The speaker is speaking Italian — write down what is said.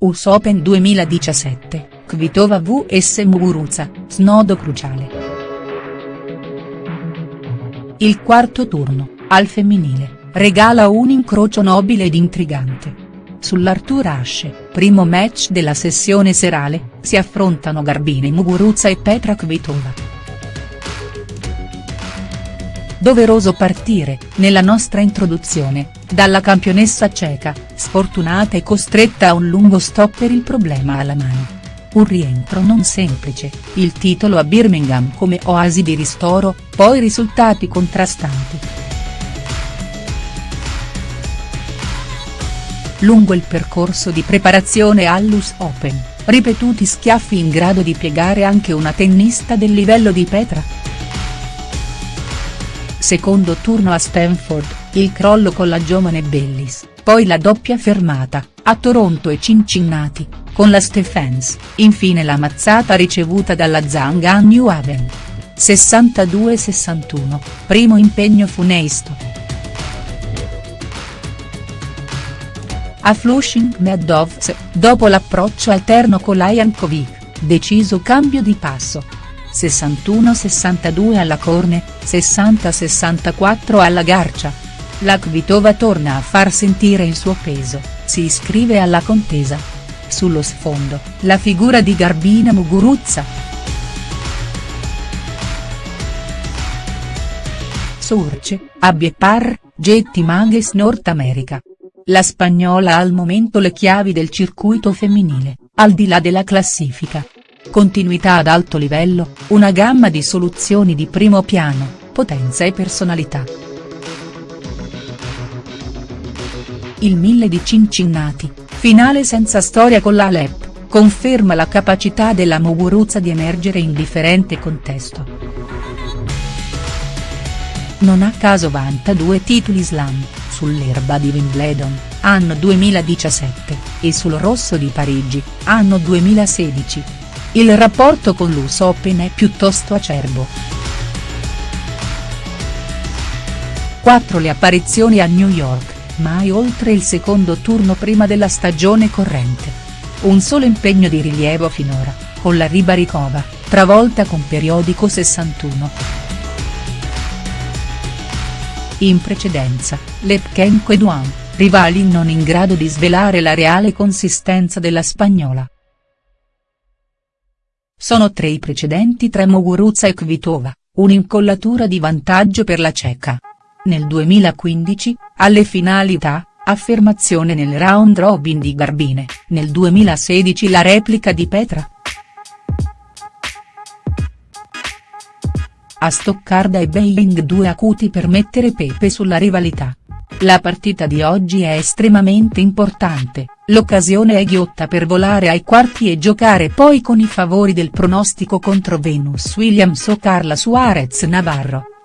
US Open 2017, Kvitova vs Muguruza, snodo cruciale. Il quarto turno, al femminile, regala un incrocio nobile ed intrigante. Sull'Artur Ashe, primo match della sessione serale, si affrontano Garbine Muguruza e Petra Kvitova. Doveroso partire, nella nostra introduzione, dalla campionessa ceca, sfortunata e costretta a un lungo stop per il problema alla mano. Un rientro non semplice, il titolo a Birmingham come oasi di ristoro, poi risultati contrastanti. Lungo il percorso di preparazione all'US Open, ripetuti schiaffi in grado di piegare anche una tennista del livello di Petra. Secondo turno a Stanford, il crollo con la giovane Bellis, poi la doppia fermata, a Toronto e Cincinnati, con la Stephens, infine la mazzata ricevuta dalla Zhang a New Haven. 62-61, primo impegno funesto. A Flushing Meadows, dopo l'approccio alterno con Jankovic, deciso cambio di passo, 61-62 alla Corne, 60-64 alla Garcia. La Kvitova torna a far sentire il suo peso, si iscrive alla contesa. Sullo sfondo, la figura di Garbina Muguruza. Surce, Abbie Par, Getty Mages Nord America. La spagnola ha al momento le chiavi del circuito femminile, al di là della classifica continuità ad alto livello, una gamma di soluzioni di primo piano, potenza e personalità. Il Mille di Cincinnati, finale senza storia con la Alep, conferma la capacità della Muguruza di emergere in differente contesto. Non a caso vanta due titoli slam, sull'erba di Wimbledon, anno 2017, e sul rosso di Parigi, anno 2016, il rapporto con l'US Open è piuttosto acerbo. 4 le apparizioni a New York, mai oltre il secondo turno prima della stagione corrente. Un solo impegno di rilievo finora, con la Ribaricova, travolta con periodico 61. In precedenza, Lepchenko e Duan, rivali non in grado di svelare la reale consistenza della spagnola. Sono tre i precedenti tra Muguruza e Kvitova, un'incollatura di vantaggio per la ceca. Nel 2015, alle finalità, affermazione nel round robin di Garbine, nel 2016 la replica di Petra. A Stoccarda e Beijing due acuti per mettere pepe sulla rivalità. La partita di oggi è estremamente importante, l'occasione è ghiotta per volare ai quarti e giocare poi con i favori del pronostico contro Venus Williams o Carla Suarez Navarro.